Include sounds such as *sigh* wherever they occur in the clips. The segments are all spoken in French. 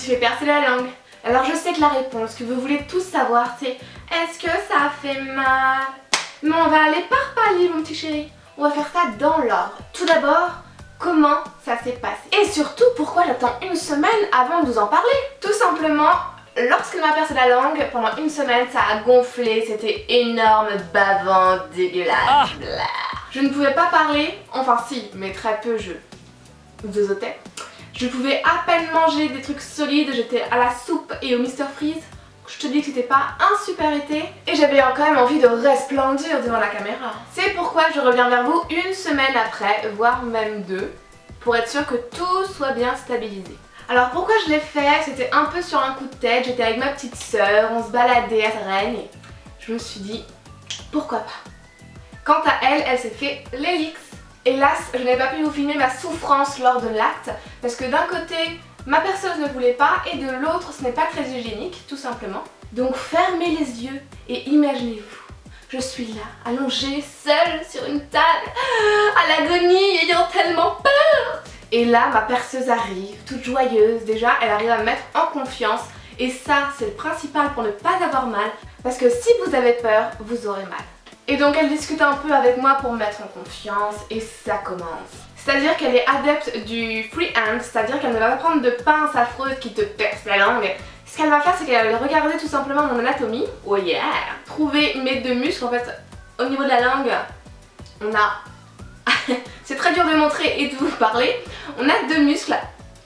suis fait percer la langue. Alors je sais que la réponse que vous voulez tous savoir c'est est-ce que ça fait mal? Mais on va aller par palier mon petit chéri. On va faire ça dans l'ordre. Tout d'abord, comment ça s'est passé? Et surtout, pourquoi j'attends une semaine avant de vous en parler? Tout simplement, lorsqu'elle m'a percé la langue, pendant une semaine, ça a gonflé, c'était énorme, bavant, dégueulasse. Ah. Je ne pouvais pas parler, enfin si, mais très peu, je zozotais. Je pouvais à peine manger des trucs solides, j'étais à la soupe et au Mr Freeze. Je te dis que c'était pas un super été et j'avais quand même envie de resplendir devant la caméra. C'est pourquoi je reviens vers vous une semaine après, voire même deux, pour être sûr que tout soit bien stabilisé. Alors pourquoi je l'ai fait? C'était un peu sur un coup de tête, j'étais avec ma petite sœur, on se baladait à Rennes et je me suis dit pourquoi pas? Quant à elle, elle s'est fait l'élix. Hélas, je n'ai pas pu vous filmer ma souffrance lors de l'acte parce que d'un côté, ma perceuse ne voulait pas et de l'autre, ce n'est pas très hygiénique, tout simplement. Donc fermez les yeux et imaginez-vous, je suis là, allongée, seule sur une table, à l'agonie, ayant tellement peur. Et là, ma perceuse arrive, toute joyeuse, déjà, elle arrive à me mettre en confiance. Et ça, c'est le principal pour ne pas avoir mal parce que si vous avez peur, vous aurez mal. Et donc elle discute un peu avec moi pour me mettre en confiance et ça commence. C'est-à-dire qu'elle est adepte du freehand, c'est-à-dire qu'elle ne va pas prendre de pince affreuse qui te perce la langue. Ce qu'elle va faire c'est qu'elle va regarder tout simplement mon anatomie, oh yeah, trouver mes deux muscles en fait au niveau de la langue. On a, *laughs* c'est très dur de montrer et de vous parler, on a deux muscles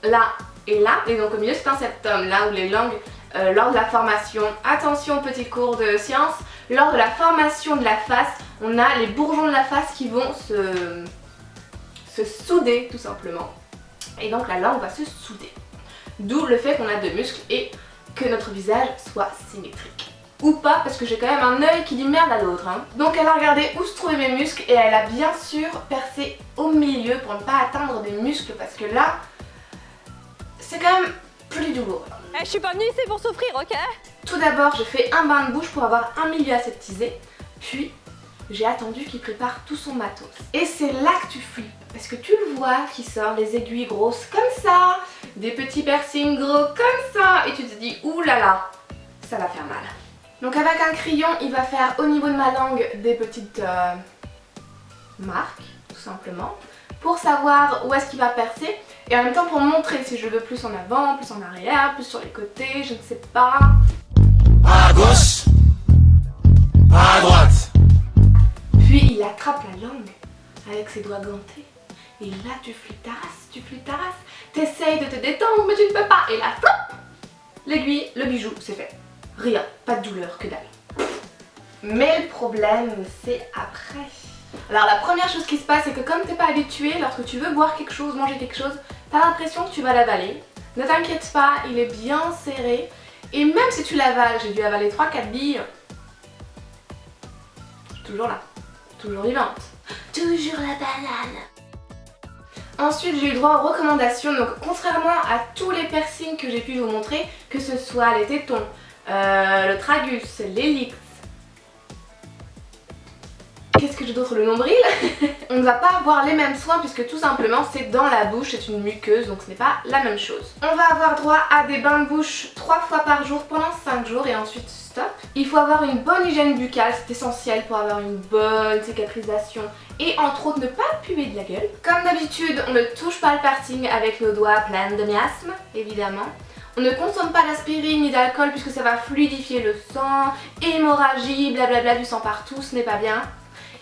là et là et donc au milieu c'est un septum là où les langues euh, lors de la formation, attention petit cours de science, lors de la formation de la face, on a les bourgeons de la face qui vont se, se souder tout simplement. Et donc la langue va se souder. D'où le fait qu'on a deux muscles et que notre visage soit symétrique. Ou pas, parce que j'ai quand même un œil qui dit merde à l'autre. Hein. Donc elle a regardé où se trouvaient mes muscles et elle a bien sûr percé au milieu pour ne pas atteindre des muscles parce que là, c'est quand même plus douloureux. Eh, je suis pas venue ici pour souffrir, ok Tout d'abord, j'ai fait un bain de bouche pour avoir un milieu aseptisé, puis j'ai attendu qu'il prépare tout son matos. Et c'est là que tu flippes, parce que tu le vois qui sort les aiguilles grosses comme ça, des petits piercings gros comme ça, et tu te dis oulala, là là, ça va faire mal. Donc avec un crayon, il va faire au niveau de ma langue des petites euh, marques, tout simplement, pour savoir où est-ce qu'il va percer. Et en même temps pour montrer si je veux plus en avant, plus en arrière, plus sur les côtés, je ne sais pas. À gauche, à droite. Puis il attrape la langue avec ses doigts gantés. Et là tu race, tu race. T'essayes de te détendre mais tu ne peux pas. Et là, flop L'aiguille, le bijou, c'est fait. Rien, pas de douleur, que dalle. Mais le problème, c'est après. Alors la première chose qui se passe, c'est que comme t'es pas habitué, lorsque tu veux boire quelque chose, manger quelque chose, t'as l'impression que tu vas l'avaler. Ne t'inquiète pas, il est bien serré. Et même si tu l'avales, j'ai dû avaler 3-4 billes, toujours là, toujours vivante. Toujours la banane Ensuite j'ai eu droit aux recommandations, donc contrairement à tous les piercings que j'ai pu vous montrer, que ce soit les tétons, euh, le tragus, l'hélix, Que j'ai d'autre Le nombril *laughs* On ne va pas avoir les mêmes soins puisque tout simplement c'est dans la bouche, c'est une muqueuse donc ce n'est pas la même chose. On va avoir droit à des bains de bouche 3 fois par jour pendant 5 jours et ensuite stop. Il faut avoir une bonne hygiène buccale, c'est essentiel pour avoir une bonne cicatrisation et entre autres ne pas puer de la gueule. Comme d'habitude, on ne touche pas le parting avec nos doigts pleins de miasmes, évidemment. On ne consomme pas d'aspirine ni d'alcool puisque ça va fluidifier le sang, hémorragie, blablabla du sang partout, ce n'est pas bien.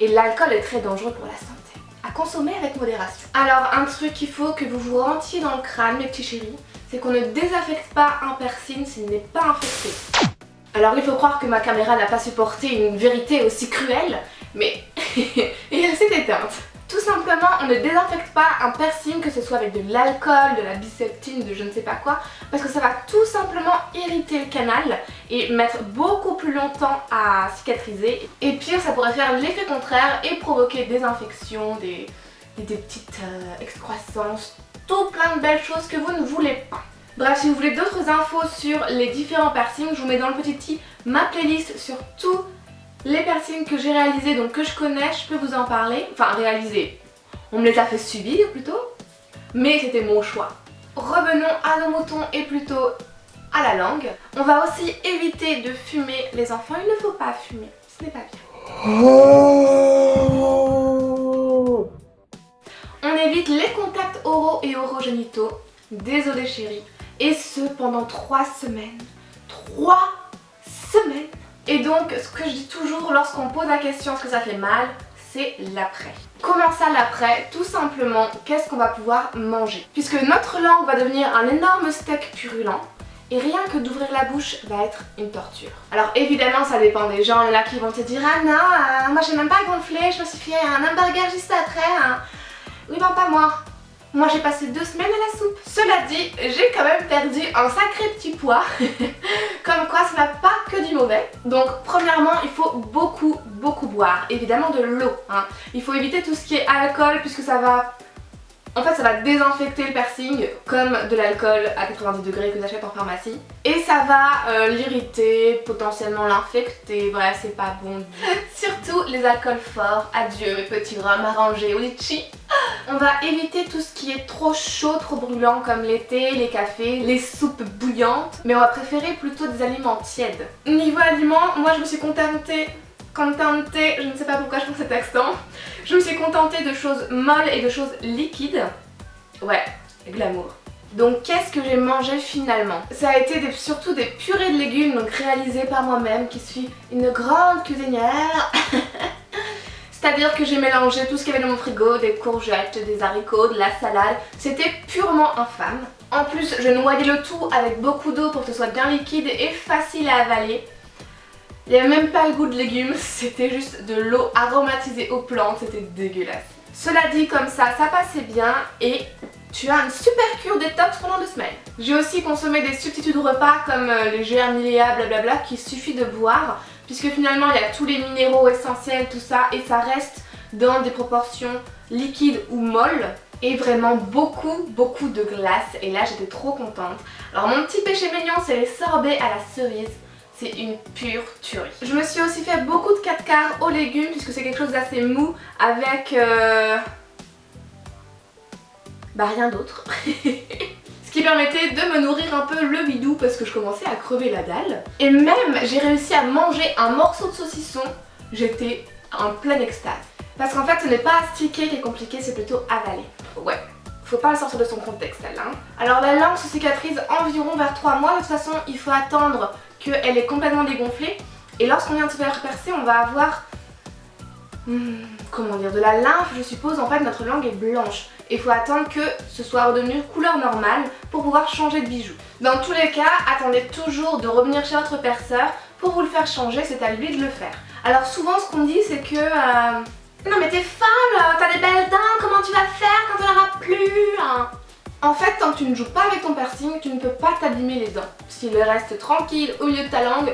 Et l'alcool est très dangereux pour la santé. À consommer avec modération. Alors un truc qu'il faut que vous vous rentiez dans le crâne mes petits chéris, c'est qu'on ne désaffecte pas un piercing s'il n'est pas infecté. Alors il faut croire que ma caméra n'a pas supporté une vérité aussi cruelle, mais *laughs* elle s'est éteinte. Tout simplement, on ne désinfecte pas un piercing, que ce soit avec de l'alcool, de la biseptine, de je ne sais pas quoi, parce que ça va tout simplement irriter le canal et mettre beaucoup plus longtemps à cicatriser. Et pire, ça pourrait faire l'effet contraire et provoquer des infections, des, des, petites euh, excroissances, tout plein de belles choses que vous ne voulez pas. Bref, si vous voulez d'autres infos sur les différents piercings, je vous mets dans le petit i ma playlist sur tout les piercings que j'ai réalisés, donc que je connais, je peux vous en parler. Enfin, réalisés. On me les a fait subir plutôt. Mais c'était mon choix. revenons à nos moutons et plutôt à la langue. On va aussi éviter de fumer les enfants, il ne faut pas fumer, ce n'est pas bien. On évite les contacts oraux et orogénitaux, désolé chérie, et ce pendant 3 semaines. 3 semaines Et donc ce que je dis toujours lorsqu'on pose la question est-ce que ça fait mal c'est l'après. Comment ça l'après Tout simplement, qu'est-ce qu'on va pouvoir manger? Puisque notre langue va devenir un énorme steak purulent, et rien que d'ouvrir la bouche va être une torture. Alors évidemment ça dépend des gens, il qui vont te dire Ah non, euh, moi j'ai même pas gonflé, je me suis fait un hamburger juste après. Hein. Oui ben pas moi. Moi j'ai passé deux semaines à la soupe. Cela dit, j'ai quand même perdu un sacré petit poids. *laughs* Comme quoi ça n'a pas que du mauvais. Donc premièrement il faut beaucoup beaucoup boire. Évidemment de l'eau. Hein. Il faut éviter tout ce qui est alcool puisque ça va en fait ça va désinfecter le piercing comme de l'alcool à 90 degrés que j'achète en pharmacie. Et ça va euh, l'irriter, potentiellement l'infecter, bref c'est pas bon. *laughs* Surtout les alcools forts, adieu mes petits rhums arrangés ou litchi. On va éviter tout ce qui est trop chaud, trop brûlant comme l'été, les cafés, les soupes bouillantes. Mais on va préférer plutôt des aliments tièdes. Niveau aliments, moi je me suis contentée contentée, je ne sais pas pourquoi je fais cet accent, je me suis contentée de choses molles et de choses liquides. Ouais, glamour. Donc qu'est-ce que j'ai mangé finalement? Ça a été surtout des purées de légumes donc réalisées par moi-même qui suis une grande cuisinière. *laughs* C'est-à-dire que j'ai mélangé tout ce qu'il y avait dans mon frigo, des courgettes, des haricots, de la salade. C'était purement infâme. En plus, je noyais le tout avec beaucoup d'eau pour que ce soit bien liquide et facile à avaler. Il n'y avait même pas le goût de légumes, *laughs* c'était juste de l'eau aromatisée aux plantes, c'était dégueulasse. Cela dit, comme ça, ça passait bien et tu as une super cure détox pendant deux semaines. J'ai aussi consommé des substituts de repas comme euh, les germiléa, blablabla, qu'il suffit de boire, puisque finalement il y a tous les minéraux essentiels, tout ça, et ça reste dans des proportions liquides ou molles et vraiment beaucoup beaucoup de glace et là j'étais trop contente. Alors mon petit péché mignon c'est les sorbets à la cerise c'est une pure tuerie. Je me suis aussi fait beaucoup de 4 quarts aux légumes puisque c'est quelque chose d'assez mou avec... Euh... Bah rien d'autre. *laughs* Ce qui permettait de me nourrir un peu le bidou parce que je commençais à crever la dalle. Et même j'ai réussi à manger un morceau de saucisson, j'étais en pleine extase. Parce qu'en fait ce n'est pas astiquer qui est compliqué, c'est plutôt avaler. Ouais, faut pas le sortir de son contexte elle. Hein. Alors la langue se cicatrise environ vers 3 mois, de toute façon il faut attendre qu'elle est complètement dégonflée. Et lorsqu'on vient de se faire percer, on va avoir... Hmm, comment dire De la lymphe, je suppose. En fait, notre langue est blanche. Il faut attendre que ce soit redevenu couleur normale pour pouvoir changer de bijoux. Dans tous les cas, attendez toujours de revenir chez votre perceur pour vous le faire changer, c'est à lui de le faire. Alors souvent ce qu'on dit c'est que... Euh, non mais t'es femme, t'as des belles dents, comment tu vas faire quand on n'aura plus hein? En fait, tant que tu ne joues pas avec ton piercing, tu ne peux pas t'abîmer les dents. S'il reste tranquille au milieu de ta langue,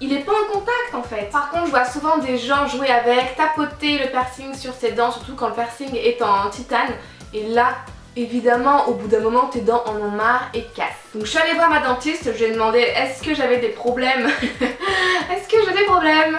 il est pas en contact en fait. Par contre, je vois souvent des gens jouer avec, tapoter le piercing sur ses dents, surtout quand le piercing est en titane. Et là, évidemment, au bout d'un moment, tes dents en ont marre et cassent. Donc je suis allée voir ma dentiste, je lui ai demandé est-ce que j'avais des problèmes *laughs* Est-ce que j'ai des problèmes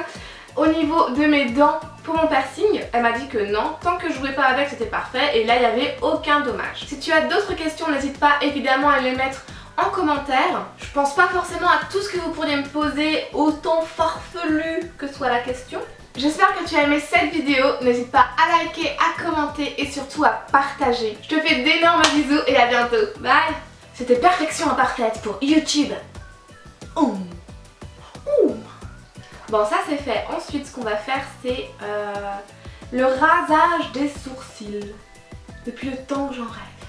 au niveau de mes dents pour mon piercing, elle m'a dit que non, tant que je jouais pas avec c'était parfait et là il n'y avait aucun dommage. Si tu as d'autres questions, n'hésite pas évidemment à les mettre en commentaire. Je pense pas forcément à tout ce que vous pourriez me poser, autant farfelu que soit la question. J'espère que tu as aimé cette vidéo, n'hésite pas à liker, à commenter et surtout à partager. Je te fais d'énormes bisous et à bientôt. Bye C'était Perfection Imparfaite pour YouTube. Bon ça c'est fait. Ensuite ce qu'on va faire c'est euh, le rasage des sourcils. Depuis le temps que j'en rêve.